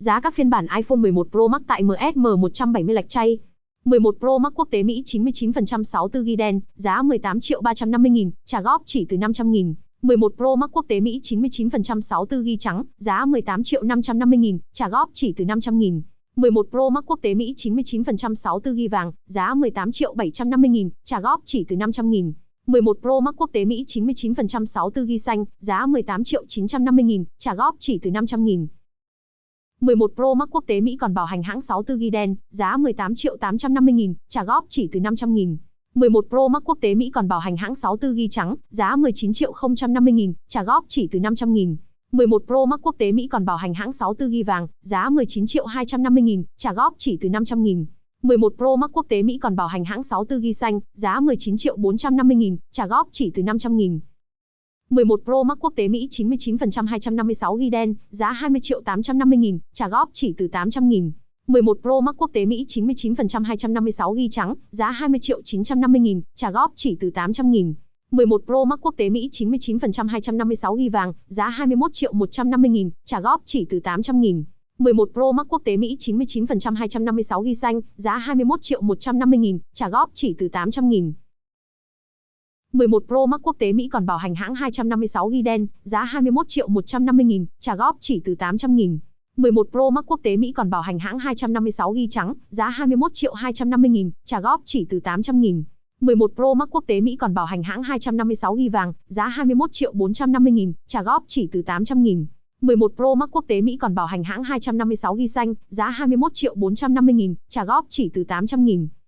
Giá các phiên bản iPhone 11 Pro Max tại MSM 170 lạch chay. 11 Pro Max quốc tế Mỹ 99% 64GB đen, giá 18 triệu 350 nghìn, trả góp chỉ từ 500 nghìn. 11 Pro Max quốc tế Mỹ 99% 64GB trắng, giá 18 triệu 550 nghìn, trả góp chỉ từ 500 nghìn. 11 Pro Max quốc tế Mỹ 99% 64GB vàng, giá 18 triệu 750 nghìn, trả góp chỉ từ 500 nghìn. 11 Pro Max quốc tế Mỹ 99% 64GB xanh, giá 18 triệu 950 nghìn, trả góp chỉ từ 500 nghìn. 11 Pro Max quốc tế Mỹ còn bảo hành hãng 64GB đen, giá 18 triệu 850 nghìn, trả góp chỉ từ 500 nghìn. 11 Pro Max quốc tế Mỹ còn bảo hành hãng 64GB trắng, giá 19 triệu 050 nghìn, trả góp chỉ từ 500 nghìn. 11 Pro Max quốc tế Mỹ còn bảo hành hãng 64GB vàng, giá 19 triệu 250 nghìn, trả góp chỉ từ 500 nghìn. 11 Pro Max quốc tế Mỹ còn bảo hành hãng 64GB xanh, giá 19 triệu 450 nghìn, trả góp chỉ từ 500 nghìn. 11 Pro Max quốc tế Mỹ 99% 256GB đen, giá 20 triệu 850 nghìn, trả góp chỉ từ 800 nghìn. 11 Pro Max quốc tế Mỹ 99% 256GB trắng, giá 20 triệu 950 nghìn, trả góp chỉ từ 800 nghìn. 11 Pro Max quốc tế Mỹ 99% 256GB vàng, giá 21 triệu 150 nghìn, trả góp chỉ từ 800 nghìn. 11 Pro Max quốc tế Mỹ 99% 256GB xanh, giá 21 triệu 150 nghìn, trả góp chỉ từ 800 nghìn. 11 Pro Max quốc tế Mỹ còn bảo hành hãng 256GB đen, giá 21 triệu 150 nghìn, trả góp chỉ từ 800 nghìn. 11 Pro Max quốc tế Mỹ còn bảo hành hãng 256GB trắng, giá 21 triệu 250 nghìn, trả góp chỉ từ 800 nghìn. 11 Pro Max quốc tế Mỹ còn bảo hành hãng 256GB vàng, giá 21 triệu 450 nghìn, trả góp chỉ từ 800 nghìn. 11 Pro Max quốc tế Mỹ còn bảo hành hãng 256GB xanh, giá 21 triệu 450 nghìn, trả góp chỉ từ 800 nghìn.